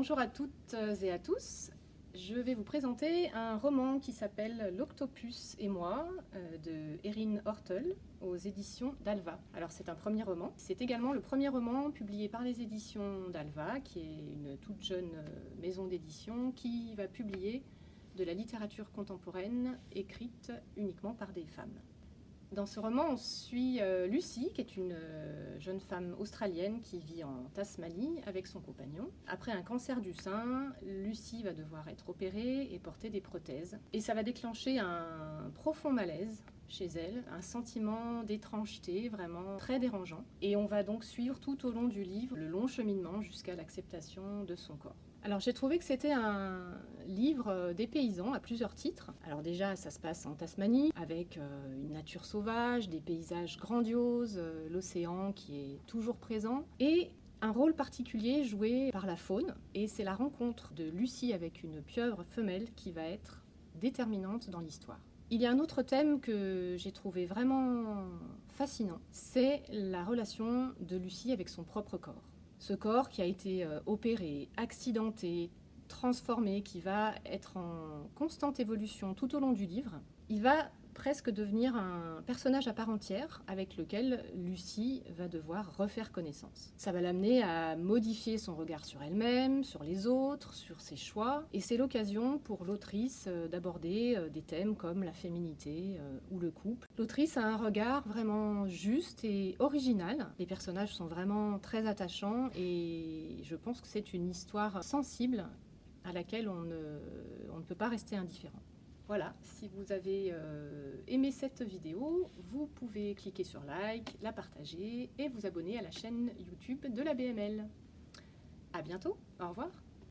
Bonjour à toutes et à tous. Je vais vous présenter un roman qui s'appelle L'Octopus et moi euh, de Erin Hortel aux éditions d'Alva. Alors c'est un premier roman. C'est également le premier roman publié par les éditions d'Alva, qui est une toute jeune euh, maison d'édition qui va publier de la littérature contemporaine écrite uniquement par des femmes. Dans ce roman, on suit euh, Lucie, qui est une euh, jeune femme australienne qui vit en Tasmanie avec son compagnon. Après un cancer du sein, Lucie va devoir être opérée et porter des prothèses. Et ça va déclencher un profond malaise chez elle, un sentiment d'étrangeté vraiment très dérangeant. Et on va donc suivre tout au long du livre le long cheminement jusqu'à l'acceptation de son corps. Alors j'ai trouvé que c'était un livre des paysans à plusieurs titres. Alors déjà ça se passe en Tasmanie avec euh, une nature sauvage, des paysages grandioses, euh, l'océan qui est toujours présent et un rôle particulier joué par la faune et c'est la rencontre de Lucie avec une pieuvre femelle qui va être déterminante dans l'histoire. Il y a un autre thème que j'ai trouvé vraiment fascinant, c'est la relation de Lucie avec son propre corps. Ce corps qui a été euh, opéré, accidenté, transformé, qui va être en constante évolution tout au long du livre, il va presque devenir un personnage à part entière avec lequel Lucie va devoir refaire connaissance. Ça va l'amener à modifier son regard sur elle-même, sur les autres, sur ses choix, et c'est l'occasion pour l'autrice euh, d'aborder euh, des thèmes comme la féminité euh, ou le couple. L'autrice a un regard vraiment juste et original. Les personnages sont vraiment très attachants et je pense que c'est une histoire sensible à laquelle on ne, on ne peut pas rester indifférent. Voilà, si vous avez euh, aimé cette vidéo, vous pouvez cliquer sur like, la partager et vous abonner à la chaîne YouTube de la BML. A bientôt, au revoir